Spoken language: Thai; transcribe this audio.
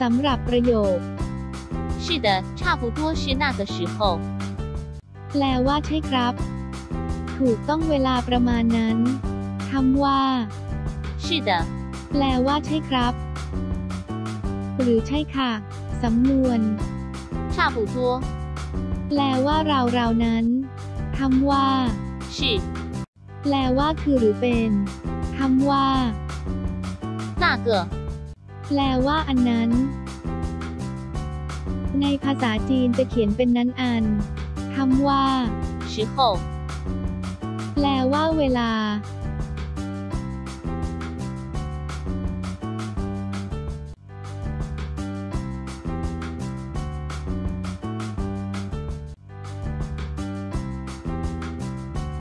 สำหรับประโยค 是的，差不多是那个时候。 แปลว่าใช่ครับ ถูกต้องเวลาประมาณนั้นคำว่า 是的， แปลว่าใช่ครับ หรือใช่ค่ะ สำนวน 差不多 แปลว่าเราเราๆนั้นคำว่า 是 แปลว่าคือหรือเป็นคำว่า 那个 แปลว่าอันนั้น ในภาษาจีนจะเขียนเป็นนั้นอันคำว่า时候，แปลว่าเวลา